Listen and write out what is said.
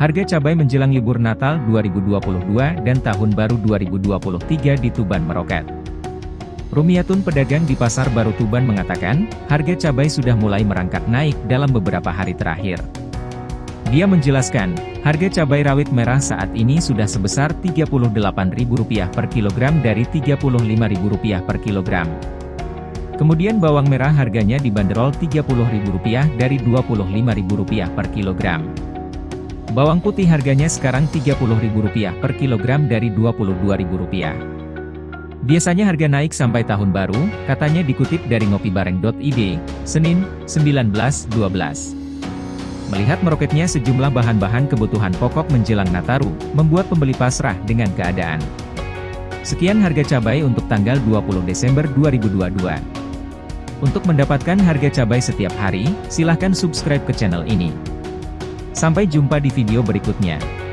Harga cabai menjelang libur Natal 2022 dan Tahun Baru 2023 di Tuban meroket. Rumiatun pedagang di Pasar Baru Tuban mengatakan, harga cabai sudah mulai merangkak naik dalam beberapa hari terakhir. Dia menjelaskan, harga cabai rawit merah saat ini sudah sebesar Rp38.000 per kilogram dari Rp35.000 per kilogram. Kemudian bawang merah harganya dibanderol Rp30.000 dari Rp25.000 per kilogram. Bawang putih harganya sekarang Rp30.000 per kilogram dari Rp22.000. Biasanya harga naik sampai tahun baru, katanya dikutip dari ngopibareng.id, Senin, 19.12. Melihat meroketnya sejumlah bahan-bahan kebutuhan pokok menjelang Nataru, membuat pembeli pasrah dengan keadaan. Sekian harga cabai untuk tanggal 20 Desember 2022. Untuk mendapatkan harga cabai setiap hari, silahkan subscribe ke channel ini. Sampai jumpa di video berikutnya.